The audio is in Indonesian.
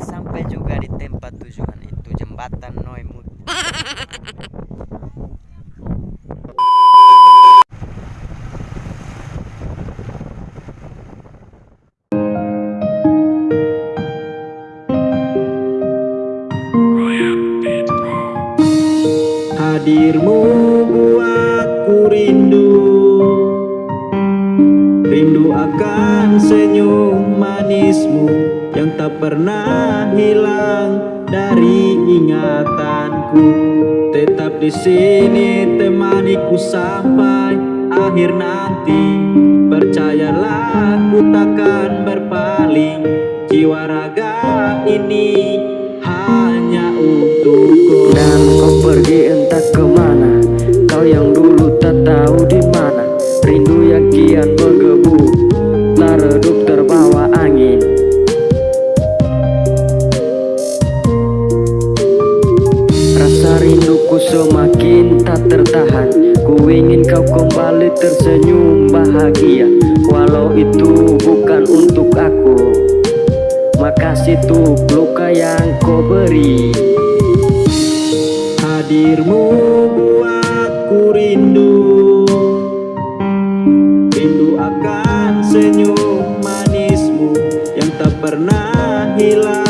sampai juga di tempat tujuan itu jembatan Noimut. Hadirmu buatku rindu Rindu akan senyum manismu Yang tak pernah hilang dari ingatanku. Tetap di sini temaniku sampai akhir nanti. Percayalah ku takkan berpaling. Jiwa raga ini hanya untukku. Dan kau pergi entah ke mana. Kau yang dulu tak tahu di mana. Rindu yang kian redup terbawa angin. Rasa rinduku semakin tak tertahan. Ku ingin kau kembali tersenyum bahagia. Walau itu bukan untuk aku. Makasih tuh luka yang kau beri. Hadirmu buatku rindu. Rindu akan senyum hilang.